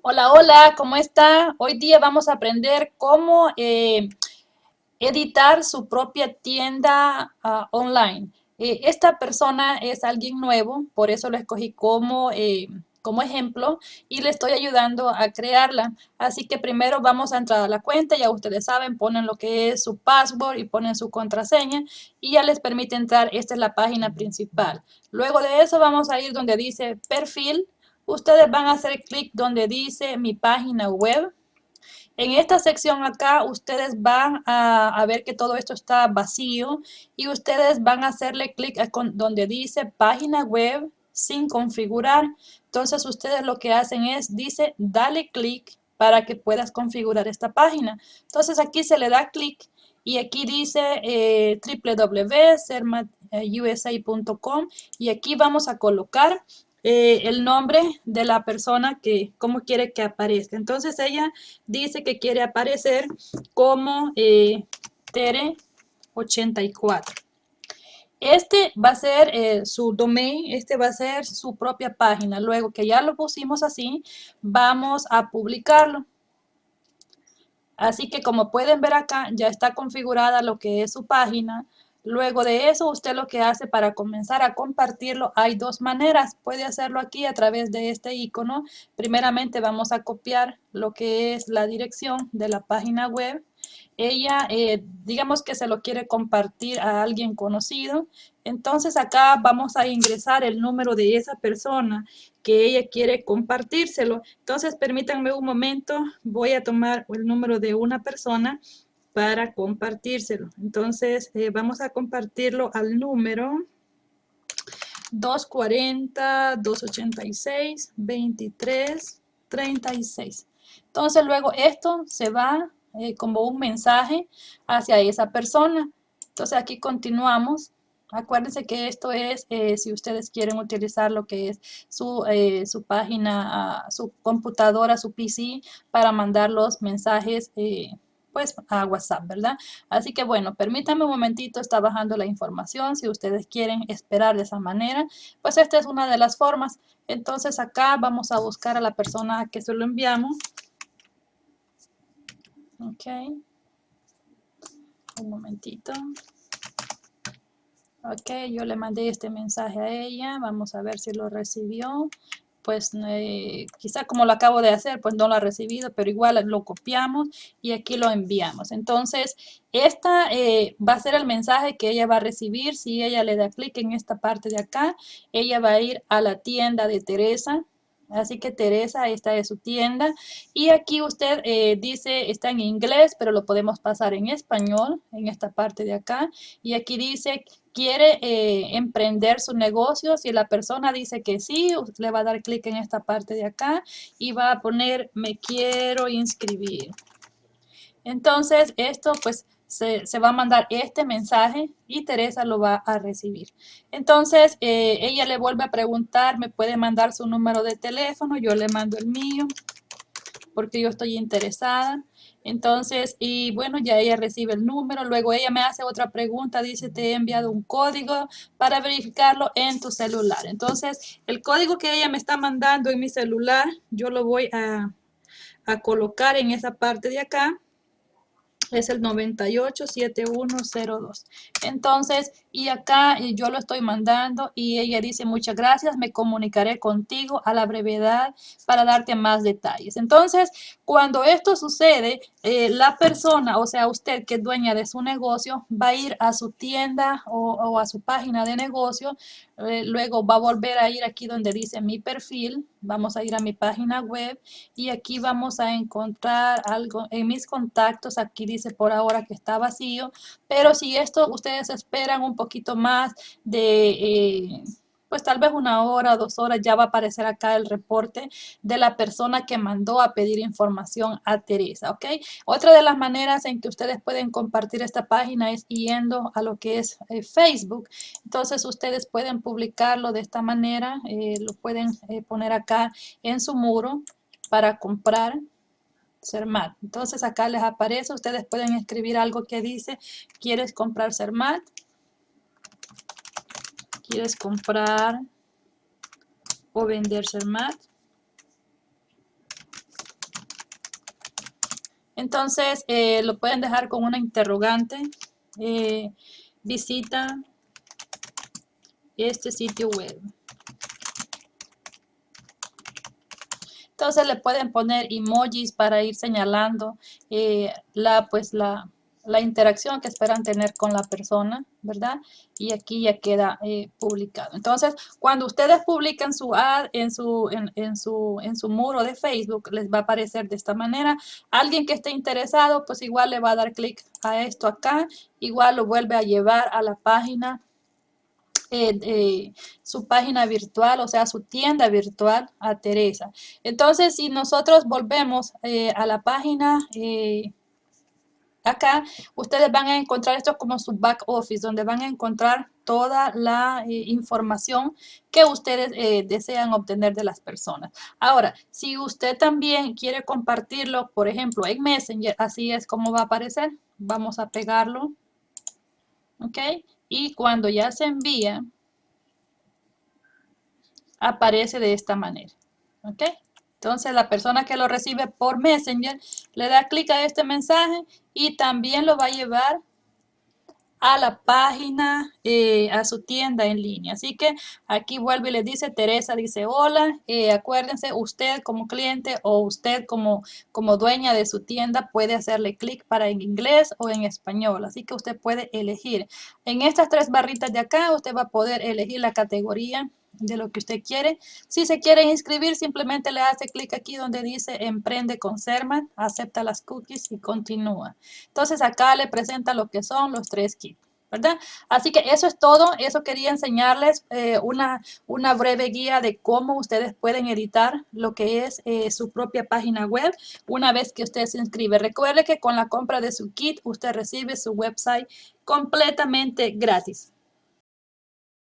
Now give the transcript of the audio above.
Hola, hola, ¿cómo está? Hoy día vamos a aprender cómo eh, editar su propia tienda uh, online. Eh, esta persona es alguien nuevo, por eso lo escogí como, eh, como ejemplo y le estoy ayudando a crearla. Así que primero vamos a entrar a la cuenta, ya ustedes saben, ponen lo que es su password y ponen su contraseña y ya les permite entrar, esta es la página principal. Luego de eso vamos a ir donde dice perfil, ustedes van a hacer clic donde dice mi página web. En esta sección acá ustedes van a, ver que todo esto está vacío y ustedes van a hacerle clic donde dice página web sin configurar. Entonces ustedes lo que hacen es, dice, dale clic para que puedas configurar esta página. Entonces aquí se le da clic y aquí dice eh, www.sermatusa.com y aquí vamos a colocar eh, el nombre de la persona que, cómo quiere que aparezca. Entonces ella dice que quiere aparecer como eh, Tere84. Este va a ser eh, su domain, este va a ser su propia página. Luego que ya lo pusimos así, vamos a publicarlo. Así que como pueden ver acá, ya está configurada lo que es su página. Luego de eso, usted lo que hace para comenzar a compartirlo, hay dos maneras. Puede hacerlo aquí a través de este icono. Primeramente vamos a copiar lo que es la dirección de la página web. Ella, eh, digamos que se lo quiere compartir a alguien conocido. Entonces acá vamos a ingresar el número de esa persona que ella quiere compartírselo. Entonces permítanme un momento, voy a tomar el número de una persona para compartírselo. Entonces, eh, vamos a compartirlo al número 240, 286, 23, 36. Entonces, luego esto se va eh, como un mensaje hacia esa persona. Entonces, aquí continuamos. Acuérdense que esto es eh, si ustedes quieren utilizar lo que es su, su página, su computadora, su PC para mandar los mensajes pues a WhatsApp, ¿verdad? Así que bueno, permítanme un momentito, está bajando la información, si ustedes quieren esperar de esa manera, pues esta es una de las formas. Entonces acá vamos a buscar a la persona a que se lo enviamos. Ok. Un momentito. Ok, yo le mandé este mensaje a ella, vamos a ver si lo recibió pues eh, quizá como lo acabo de hacer, pues no lo ha recibido, pero igual lo copiamos y aquí lo enviamos. Entonces, esta eh, va a ser el mensaje que ella va a recibir. Si ella le da clic en esta parte de acá, ella va a ir a la tienda de Teresa. Así que Teresa, esta es su tienda. Y aquí usted eh, dice, está en inglés, pero lo podemos pasar en español, en esta parte de acá. Y aquí dice, quiere eh, emprender su negocio. Si la persona dice que sí, le va a dar clic en esta parte de acá y va a poner, me quiero inscribir. Entonces, esto pues se, va a mandar este mensaje y Teresa lo va a recibir. Entonces, eh, ella le vuelve a preguntar, me puede mandar su número de teléfono, yo le mando el mío porque yo estoy interesada. Entonces, y bueno, ya ella recibe el número, luego ella me hace otra pregunta, dice, te he enviado un código para verificarlo en tu celular. Entonces, el código que ella me está mandando en mi celular, yo lo voy a, a colocar en esa parte de acá es el 987102. Entonces, y acá yo lo estoy mandando y ella dice muchas gracias, me comunicaré contigo a la brevedad para darte más detalles. Entonces, cuando esto sucede, eh, la persona, o sea, usted que es dueña de su negocio, va a ir a su tienda o, a su página de negocio, eh, luego va a volver a ir aquí donde dice mi perfil, vamos a ir a mi página web y aquí vamos a encontrar algo en mis contactos, aquí dice por ahora que está vacío, pero si esto ustedes esperan un poquito más de... Eh, pues tal vez una hora, dos horas, ya va a aparecer acá el reporte de la persona que mandó a pedir información a Teresa, ¿ok? Otra de las maneras en que ustedes pueden compartir esta página es yendo a lo que es eh, Facebook. Entonces ustedes pueden publicarlo de esta manera, eh, lo pueden eh, poner acá en su muro para comprar Sermat. Entonces acá les aparece, ustedes pueden escribir algo que dice, ¿quieres comprar Sermat? Quieres comprar o vender Sermat. Entonces, eh, lo pueden dejar con una interrogante. Eh, visita este sitio web. Entonces le pueden poner emojis para ir señalando eh, la, pues la, la interacción que esperan tener con la persona, ¿verdad? Y aquí ya queda eh, publicado. Entonces, cuando ustedes publican su ad en su, en, su, en su muro de Facebook, les va a aparecer de esta manera. Alguien que esté interesado, pues igual le va a dar clic a esto acá. Igual lo vuelve a llevar a la página eh, su página virtual, o sea, su tienda virtual a Teresa. Entonces, si nosotros volvemos eh, a la página Acá ustedes van a encontrar esto como su back office, donde van a encontrar toda la eh, información que ustedes eh, desean obtener de las personas. Ahora, si usted también quiere compartirlo, por ejemplo, en Messenger, así es como va a aparecer. Vamos a pegarlo. ¿Ok? Y cuando ya se envía, aparece de esta manera. ¿Ok? Entonces la persona que lo recibe por Messenger le da clic a este mensaje y también lo va a llevar a la página, eh, a su tienda en línea. Así que aquí vuelve y le dice, Teresa dice, hola, eh, acuérdense, usted como cliente o usted como, como dueña de su tienda puede hacerle clic para en inglés o en español. Así que usted puede elegir. En estas tres barritas de acá, usted va a poder elegir la categoría de lo que usted quiere. Si se quiere inscribir, simplemente le hace clic aquí donde dice Emprende con Serman, acepta las cookies y continúa. Entonces acá le presenta lo que son los tres kits. ¿verdad? Así que eso es todo, eso quería enseñarles eh, una, una breve guía de cómo ustedes pueden editar lo que es eh, su propia página web una vez que usted se inscribe. Recuerde que con la compra de su kit usted recibe su website completamente gratis.